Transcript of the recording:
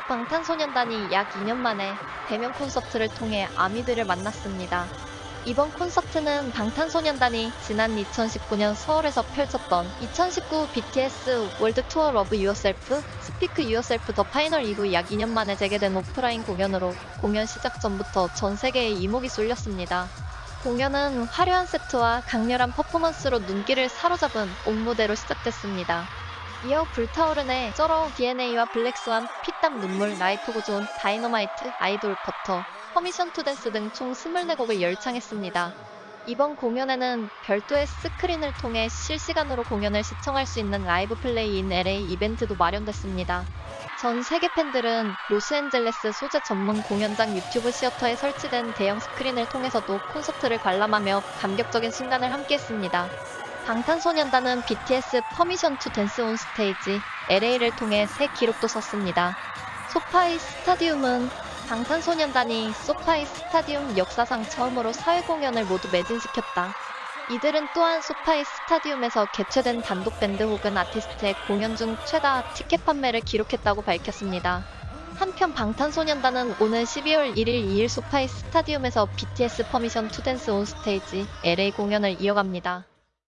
방탄소년단이 약 2년 만에 대면 콘서트를 통해 아미들을 만났습니다. 이번 콘서트는 방탄소년단이 지난 2019년 서울에서 펼쳤던 2019 BTS World Tour Love Yourself Speak Yourself The Final 이후 약 2년 만에 재개된 오프라인 공연으로 공연 시작 전부터 전 세계에 이목이 쏠렸습니다. 공연은 화려한 세트와 강렬한 퍼포먼스로 눈길을 사로잡은 ON 무대로 시작됐습니다. 이어 불타오르네 쩔어 DNA와 Black Swan 피땀 눈물 Life Goes On Dynamite IDOL Butter Permission to Dance 등 총 24곡을 열창했습니다. 이번 공연에는 별도의 스크린을 통해 실시간으로 공연을 시청할 수 있는 Live Play in LA 이벤트도 마련됐습니다. 전 세계 팬들은 로스앤젤레스 소재 전문 공연장 유튜브 시어터에 설치된 대형 스크린을 통해서도 콘서트를 관람하며 감격적인 순간을 함께했습니다. 방탄소년단은 BTS Permission to Dance on Stage LA를 통해 새 기록도 썼습니다. 소파이 스타디움은 방탄소년단이 소파이 스타디움 역사상 처음으로 4회 공연을 모두 매진시켰다. 이들은 또한 소파이 스타디움에서 개최된 단독 밴드 혹은 아티스트의 공연 중 최다 티켓 판매를 기록했다고 밝혔습니다. 한편 방탄소년단은 오는 12월 1일 2일 소파이 스타디움에서 BTS Permission to Dance on Stage LA 공연을 이어갑니다.